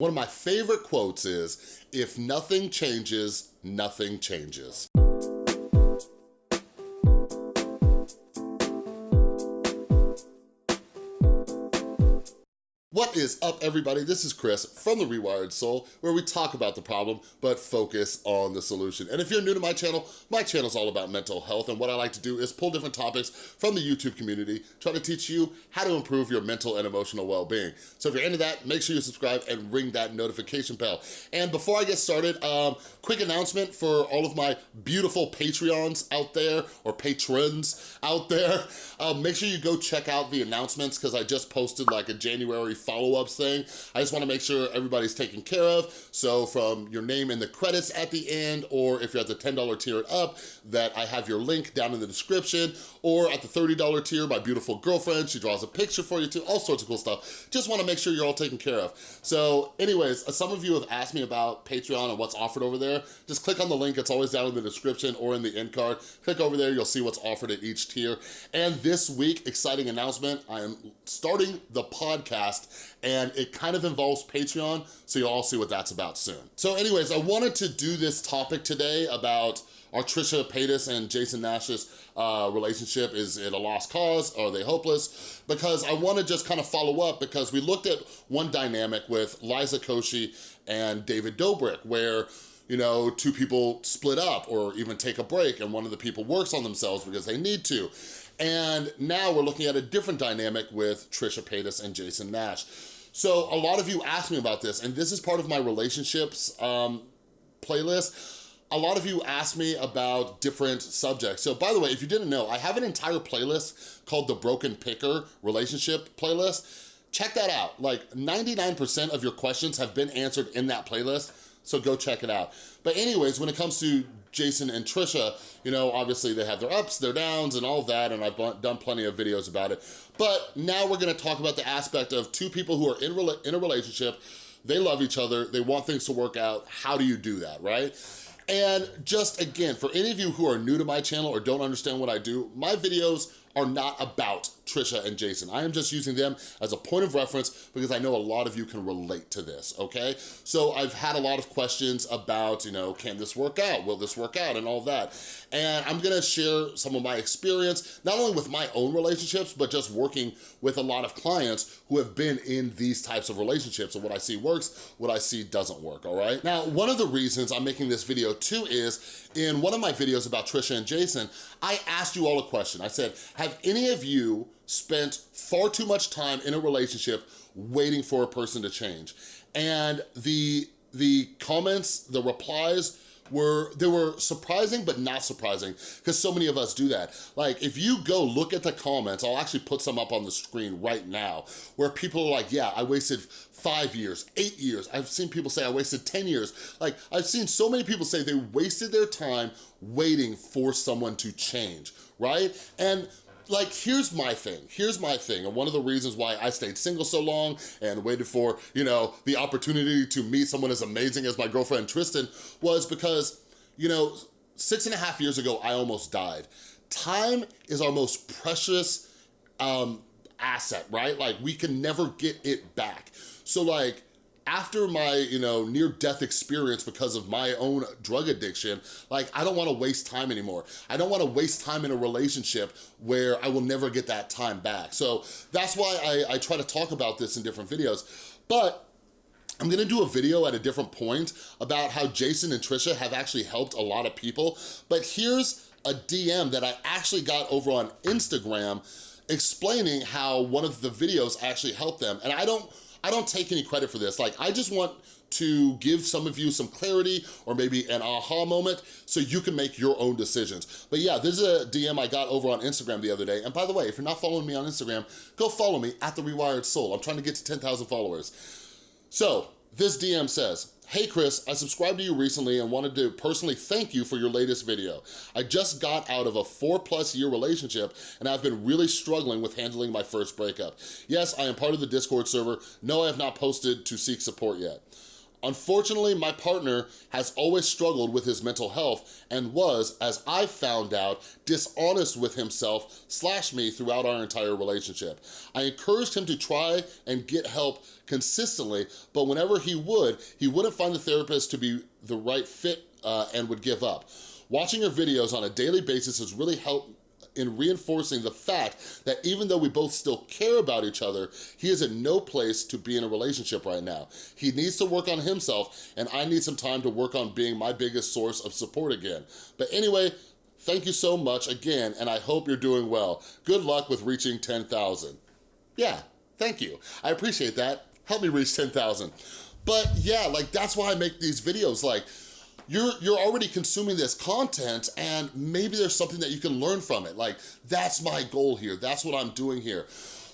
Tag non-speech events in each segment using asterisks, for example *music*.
One of my favorite quotes is, if nothing changes, nothing changes. What is up, everybody? This is Chris from The Rewired Soul, where we talk about the problem, but focus on the solution. And if you're new to my channel, my channel is all about mental health, and what I like to do is pull different topics from the YouTube community, try to teach you how to improve your mental and emotional well-being. So if you're into that, make sure you subscribe and ring that notification bell. And before I get started, um, quick announcement for all of my beautiful Patreons out there, or patrons out there, um, *laughs* make sure you go check out the announcements, because I just posted like a January follow-ups thing. I just wanna make sure everybody's taken care of. So from your name in the credits at the end, or if you're at the $10 tier up, that I have your link down in the description, or at the $30 tier, my beautiful girlfriend, she draws a picture for you too, all sorts of cool stuff. Just wanna make sure you're all taken care of. So anyways, uh, some of you have asked me about Patreon and what's offered over there. Just click on the link, it's always down in the description or in the end card. Click over there, you'll see what's offered at each tier. And this week, exciting announcement, I am starting the podcast and it kind of involves Patreon, so you'll all see what that's about soon. So anyways, I wanted to do this topic today about are Trisha Paytas and Jason Nash's uh, relationship, is it a lost cause? Are they hopeless? Because I wanna just kind of follow up because we looked at one dynamic with Liza Koshy and David Dobrik where you know, two people split up or even take a break and one of the people works on themselves because they need to. And now we're looking at a different dynamic with Trisha Paytas and Jason Nash. So a lot of you asked me about this, and this is part of my relationships um, playlist. A lot of you asked me about different subjects. So by the way, if you didn't know, I have an entire playlist called the Broken Picker Relationship Playlist. Check that out. Like 99% of your questions have been answered in that playlist so go check it out. But anyways, when it comes to Jason and Trisha, you know, obviously they have their ups, their downs, and all that, and I've done plenty of videos about it. But now we're gonna talk about the aspect of two people who are in, in a relationship, they love each other, they want things to work out, how do you do that, right? And just again, for any of you who are new to my channel or don't understand what I do, my videos are not about Trisha and Jason. I am just using them as a point of reference because I know a lot of you can relate to this, okay? So I've had a lot of questions about, you know, can this work out? Will this work out? And all that. And I'm gonna share some of my experience, not only with my own relationships, but just working with a lot of clients who have been in these types of relationships and what I see works, what I see doesn't work, all right? Now, one of the reasons I'm making this video too is in one of my videos about Trisha and Jason, I asked you all a question. I said, have any of you spent far too much time in a relationship waiting for a person to change. And the, the comments, the replies, were they were surprising but not surprising because so many of us do that. Like if you go look at the comments i'll actually put some up on the screen right now where people are like yeah i wasted five years eight years. I've seen people say i wasted 10 years. Like i've seen so many people say they wasted their time waiting for someone to change right? And like, here's my thing. Here's my thing. And one of the reasons why I stayed single so long and waited for, you know, the opportunity to meet someone as amazing as my girlfriend Tristan was because, you know, six and a half years ago, I almost died. Time is our most precious um, asset, right? Like, we can never get it back. So, like, after my, you know, near-death experience because of my own drug addiction, like, I don't wanna waste time anymore. I don't wanna waste time in a relationship where I will never get that time back. So that's why I, I try to talk about this in different videos. But I'm gonna do a video at a different point about how Jason and Trisha have actually helped a lot of people. But here's a DM that I actually got over on Instagram explaining how one of the videos actually helped them. And I don't, I don't take any credit for this. Like, I just want to give some of you some clarity or maybe an aha moment so you can make your own decisions. But yeah, this is a DM I got over on Instagram the other day. And by the way, if you're not following me on Instagram, go follow me at The Rewired Soul. I'm trying to get to 10,000 followers. So this DM says, Hey Chris, I subscribed to you recently and wanted to personally thank you for your latest video. I just got out of a four plus year relationship and I've been really struggling with handling my first breakup. Yes, I am part of the Discord server. No, I have not posted to seek support yet. Unfortunately, my partner has always struggled with his mental health and was, as I found out, dishonest with himself slash me throughout our entire relationship. I encouraged him to try and get help consistently, but whenever he would, he wouldn't find the therapist to be the right fit uh, and would give up. Watching your videos on a daily basis has really helped in reinforcing the fact that even though we both still care about each other, he is in no place to be in a relationship right now. He needs to work on himself and I need some time to work on being my biggest source of support again. But anyway, thank you so much again and I hope you're doing well. Good luck with reaching 10,000. Yeah, thank you. I appreciate that. Help me reach 10,000. But yeah, like that's why I make these videos. Like, you're, you're already consuming this content and maybe there's something that you can learn from it. Like, that's my goal here. That's what I'm doing here.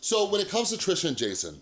So when it comes to Trisha and Jason,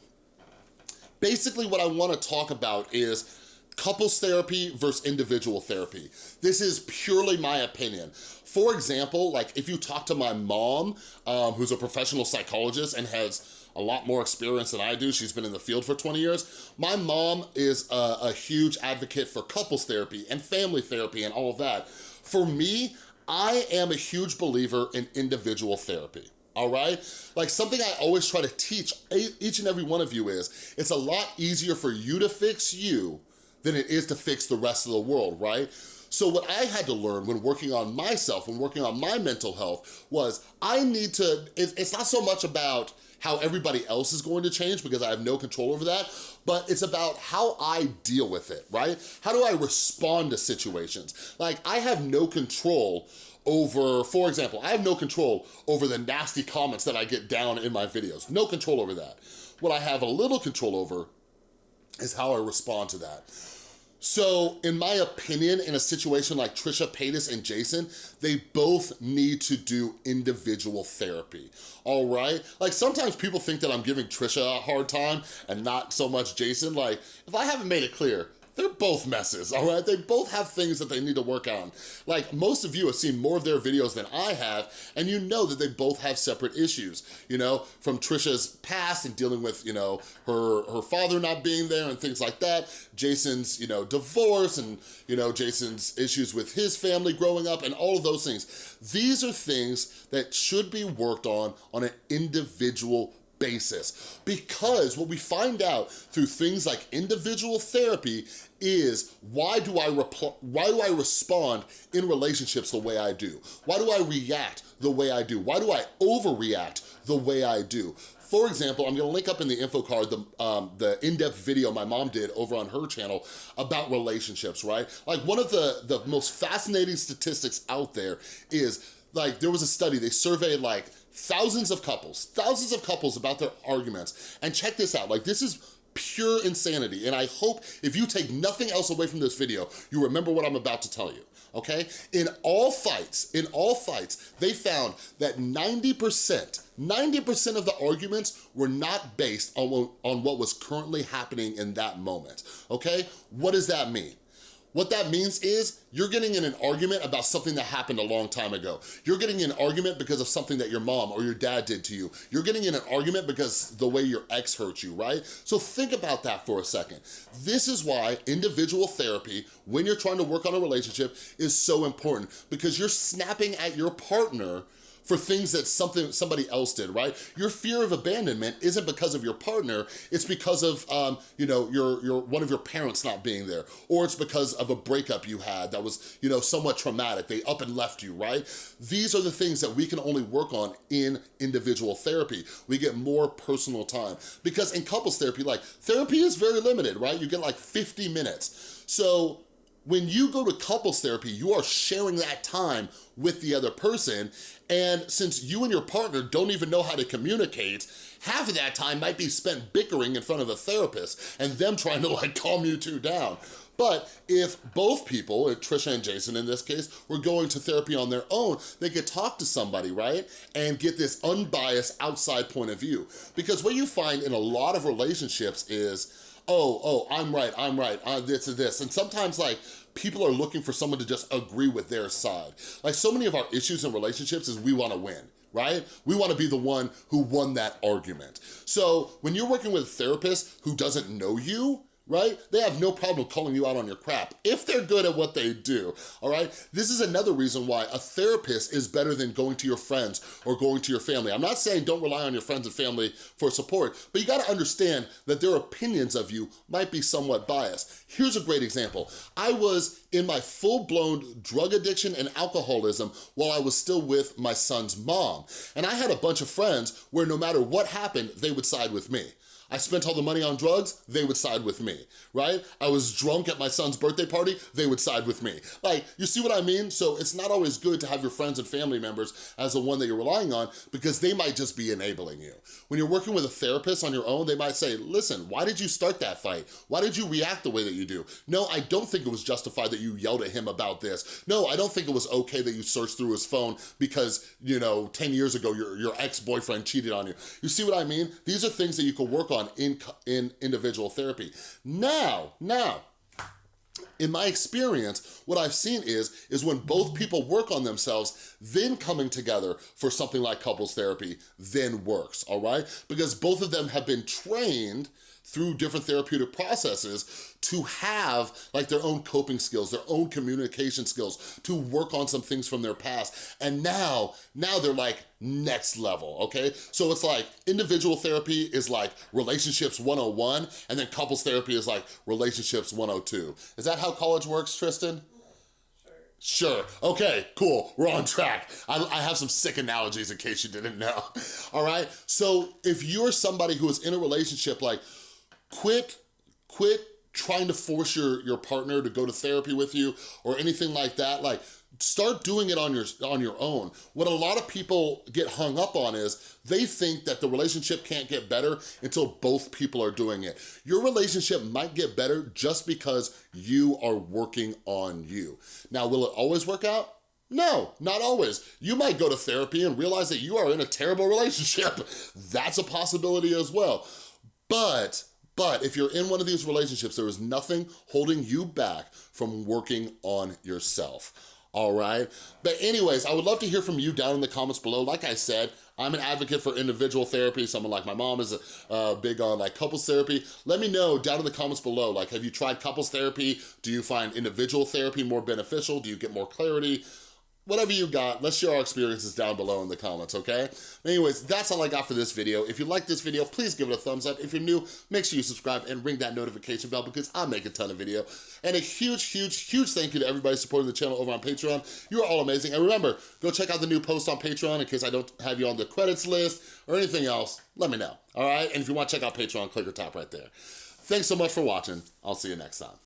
basically what I wanna talk about is couples therapy versus individual therapy. This is purely my opinion. For example, like if you talk to my mom, um, who's a professional psychologist and has a lot more experience than I do. She's been in the field for 20 years. My mom is a, a huge advocate for couples therapy and family therapy and all of that. For me, I am a huge believer in individual therapy all right? Like something I always try to teach each and every one of you is, it's a lot easier for you to fix you than it is to fix the rest of the world, right? So what I had to learn when working on myself, when working on my mental health, was I need to, it's not so much about how everybody else is going to change because I have no control over that, but it's about how I deal with it, right? How do I respond to situations? Like, I have no control over, for example, I have no control over the nasty comments that I get down in my videos. No control over that. What I have a little control over is how I respond to that. So in my opinion, in a situation like Trisha Paytas and Jason, they both need to do individual therapy, all right? Like sometimes people think that I'm giving Trisha a hard time and not so much Jason. Like if I haven't made it clear, they're both messes, all right? They both have things that they need to work on. Like, most of you have seen more of their videos than I have, and you know that they both have separate issues, you know, from Trisha's past and dealing with, you know, her, her father not being there and things like that, Jason's, you know, divorce and, you know, Jason's issues with his family growing up and all of those things. These are things that should be worked on on an individual basis. Because what we find out through things like individual therapy is why do I why do I respond in relationships the way I do? Why do I react the way I do? Why do I overreact the way I do? For example, I'm gonna link up in the info card the, um, the in-depth video my mom did over on her channel about relationships, right? Like one of the, the most fascinating statistics out there is like there was a study, they surveyed like thousands of couples, thousands of couples about their arguments. And check this out, like this is pure insanity. And I hope if you take nothing else away from this video, you remember what I'm about to tell you, okay? In all fights, in all fights, they found that 90%, 90% of the arguments were not based on, on what was currently happening in that moment, okay? What does that mean? What that means is you're getting in an argument about something that happened a long time ago. You're getting in an argument because of something that your mom or your dad did to you. You're getting in an argument because the way your ex hurt you, right? So think about that for a second. This is why individual therapy, when you're trying to work on a relationship, is so important because you're snapping at your partner for things that something somebody else did, right? Your fear of abandonment isn't because of your partner, it's because of, um, you know, your, your one of your parents not being there, or it's because of a breakup you had that was, you know, somewhat traumatic, they up and left you, right? These are the things that we can only work on in individual therapy. We get more personal time. Because in couples therapy, like, therapy is very limited, right? You get like 50 minutes. So when you go to couples therapy, you are sharing that time with the other person. And since you and your partner don't even know how to communicate, half of that time might be spent bickering in front of a therapist and them trying to like calm you two down. But if both people, Trisha and Jason in this case, were going to therapy on their own, they could talk to somebody, right? And get this unbiased outside point of view. Because what you find in a lot of relationships is, oh, oh, I'm right, I'm right, uh, this and this. And sometimes like, people are looking for someone to just agree with their side. Like so many of our issues in relationships is we wanna win right? We wanna be the one who won that argument. So when you're working with a therapist who doesn't know you, right? They have no problem calling you out on your crap if they're good at what they do, all right? This is another reason why a therapist is better than going to your friends or going to your family. I'm not saying don't rely on your friends and family for support, but you gotta understand that their opinions of you might be somewhat biased. Here's a great example. I was in my full-blown drug addiction and alcoholism while I was still with my son's mom. And I had a bunch of friends where no matter what happened, they would side with me. I spent all the money on drugs, they would side with me, right? I was drunk at my son's birthday party, they would side with me. Like, you see what I mean? So it's not always good to have your friends and family members as the one that you're relying on because they might just be enabling you. When you're working with a therapist on your own, they might say, listen, why did you start that fight? Why did you react the way that you do? No, I don't think it was justified that you yelled at him about this. No, I don't think it was okay that you searched through his phone because, you know, 10 years ago, your, your ex-boyfriend cheated on you. You see what I mean? These are things that you can work on on in, in individual therapy. Now, now, in my experience, what I've seen is, is when both people work on themselves, then coming together for something like couples therapy then works, all right? Because both of them have been trained through different therapeutic processes to have like their own coping skills, their own communication skills, to work on some things from their past. And now, now they're like next level, okay? So it's like individual therapy is like relationships 101, and then couples therapy is like relationships 102. Is that how college works, Tristan? Sure, okay, cool, we're on track. I, I, have some sick analogies in case you didn't know, *laughs* all right? So if you're somebody who is in a relationship, like quit, quit trying to force your, your partner to go to therapy with you or anything like that. Like, start doing it on your, on your own. What a lot of people get hung up on is they think that the relationship can't get better until both people are doing it. Your relationship might get better just because you are working on you. Now, will it always work out? No, not always. You might go to therapy and realize that you are in a terrible relationship. *laughs* That's a possibility as well. But but if you're in one of these relationships, there is nothing holding you back from working on yourself all right? But anyways, I would love to hear from you down in the comments below. Like I said, I'm an advocate for individual therapy. Someone like my mom is uh, big on like couples therapy. Let me know down in the comments below, like have you tried couples therapy? Do you find individual therapy more beneficial? Do you get more clarity? Whatever you got, let's share our experiences down below in the comments, okay? Anyways, that's all I got for this video. If you like this video, please give it a thumbs up. If you're new, make sure you subscribe and ring that notification bell because I make a ton of video. And a huge, huge, huge thank you to everybody supporting the channel over on Patreon. You are all amazing. And remember, go check out the new post on Patreon in case I don't have you on the credits list or anything else. Let me know, all right? And if you want to check out Patreon, click the top right there. Thanks so much for watching. I'll see you next time.